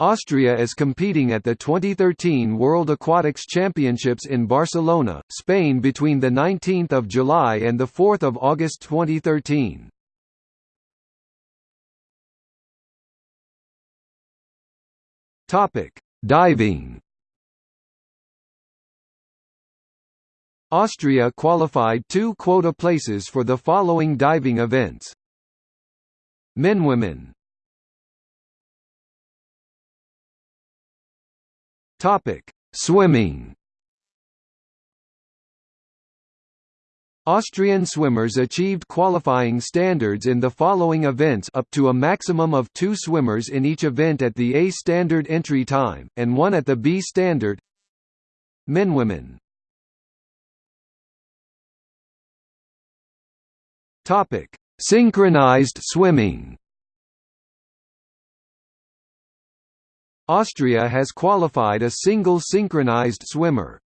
Austria is competing at the 2013 World Aquatics Championships in Barcelona, Spain between 19 July and 4 August 2013. Diving Austria qualified two quota places for the following diving events. Men Women Topic: Swimming. Austrian swimmers achieved qualifying standards in the following events up to a maximum of two swimmers in each event at the A standard entry time, and one at the B standard Men Women Topic: Synchronized swimming. Austria has qualified a single synchronized swimmer.